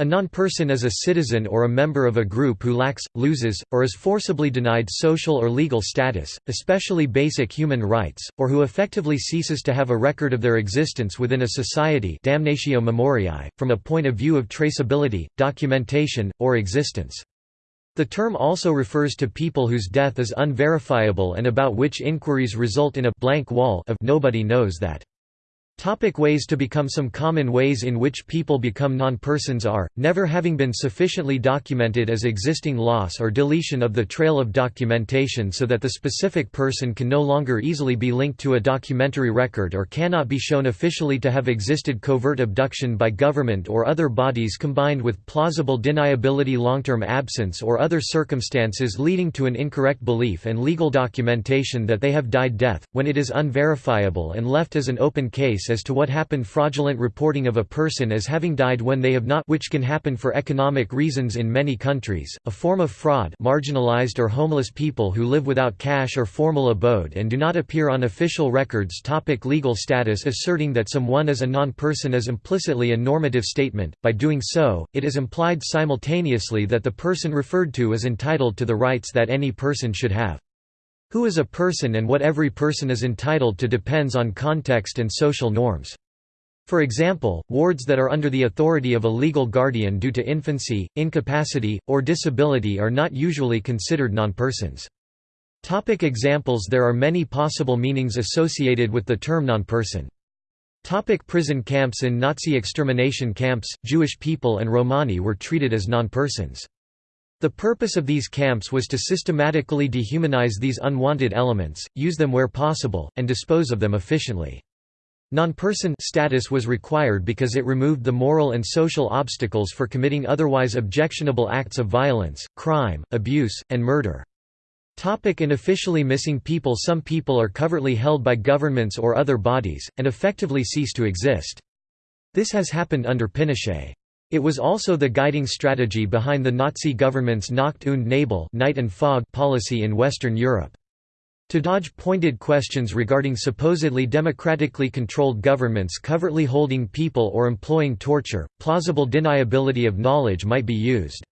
A non-person is a citizen or a member of a group who lacks, loses, or is forcibly denied social or legal status, especially basic human rights, or who effectively ceases to have a record of their existence within a society damnatio memoriae, from a point of view of traceability, documentation, or existence. The term also refers to people whose death is unverifiable and about which inquiries result in a blank wall of nobody knows that. Topic ways to become Some common ways in which people become non-persons are, never having been sufficiently documented as existing loss or deletion of the trail of documentation so that the specific person can no longer easily be linked to a documentary record or cannot be shown officially to have existed covert abduction by government or other bodies combined with plausible deniability long-term absence or other circumstances leading to an incorrect belief and legal documentation that they have died death, when it is unverifiable and left as an open case as to what happened fraudulent reporting of a person as having died when they have not which can happen for economic reasons in many countries, a form of fraud marginalized or homeless people who live without cash or formal abode and do not appear on official records topic Legal status Asserting that someone is a non-person is implicitly a normative statement, by doing so, it is implied simultaneously that the person referred to is entitled to the rights that any person should have. Who is a person and what every person is entitled to depends on context and social norms. For example, wards that are under the authority of a legal guardian due to infancy, incapacity, or disability are not usually considered non-persons. Topic examples There are many possible meanings associated with the term non-person. Topic prison camps In Nazi extermination camps, Jewish people and Romani were treated as non-persons. The purpose of these camps was to systematically dehumanize these unwanted elements, use them where possible, and dispose of them efficiently. Non-person status was required because it removed the moral and social obstacles for committing otherwise objectionable acts of violence, crime, abuse, and murder. Topic in officially missing people Some people are covertly held by governments or other bodies, and effectively cease to exist. This has happened under Pinochet. It was also the guiding strategy behind the Nazi government's Nacht und Nebel night and fog policy in Western Europe. To dodge pointed questions regarding supposedly democratically controlled governments covertly holding people or employing torture, plausible deniability of knowledge might be used.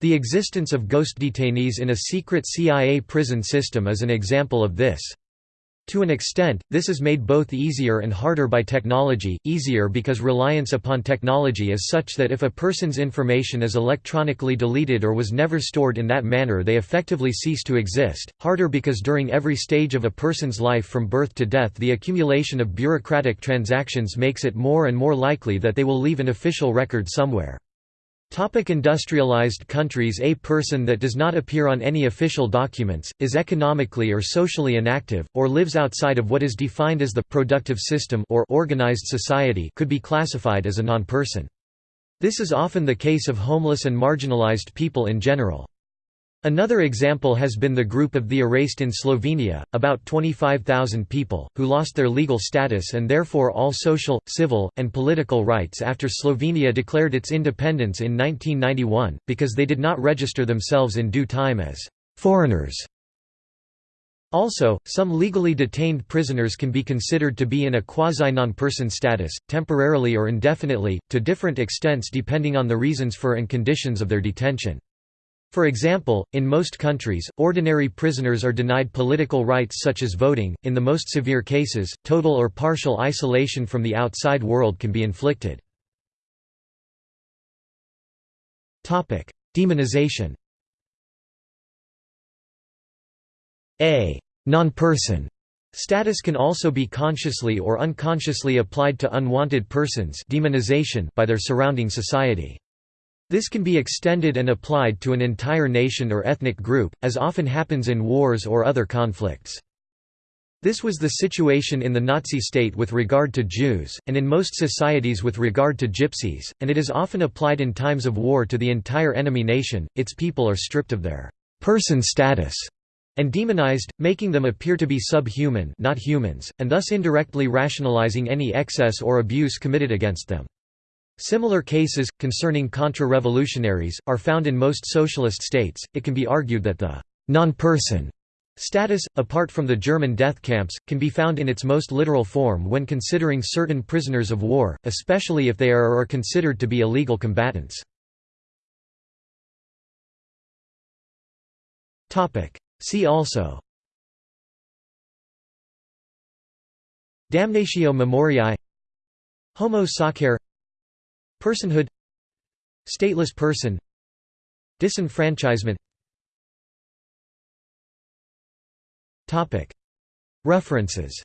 The existence of ghost detainees in a secret CIA prison system is an example of this. To an extent, this is made both easier and harder by technology, easier because reliance upon technology is such that if a person's information is electronically deleted or was never stored in that manner they effectively cease to exist, harder because during every stage of a person's life from birth to death the accumulation of bureaucratic transactions makes it more and more likely that they will leave an official record somewhere. Topic industrialized countries A person that does not appear on any official documents, is economically or socially inactive, or lives outside of what is defined as the «productive system» or «organized society» could be classified as a non-person. This is often the case of homeless and marginalized people in general. Another example has been the group of the erased in Slovenia, about 25,000 people, who lost their legal status and therefore all social, civil, and political rights after Slovenia declared its independence in 1991, because they did not register themselves in due time as «foreigners». Also, some legally detained prisoners can be considered to be in a quasi-non-person status, temporarily or indefinitely, to different extents depending on the reasons for and conditions of their detention. For example, in most countries, ordinary prisoners are denied political rights such as voting. In the most severe cases, total or partial isolation from the outside world can be inflicted. Topic: Demonization. A non-person status can also be consciously or unconsciously applied to unwanted persons demonization by their surrounding society. This can be extended and applied to an entire nation or ethnic group, as often happens in wars or other conflicts. This was the situation in the Nazi state with regard to Jews, and in most societies with regard to Gypsies, and it is often applied in times of war to the entire enemy nation, its people are stripped of their «person status» and demonized, making them appear to be subhuman not humans, and thus indirectly rationalizing any excess or abuse committed against them. Similar cases, concerning contra-revolutionaries, are found in most socialist states. It can be argued that the non-person status, apart from the German death camps, can be found in its most literal form when considering certain prisoners of war, especially if they are or are considered to be illegal combatants. See also Damnatio memoriae Homo sacer Personhood Stateless person Disenfranchisement. References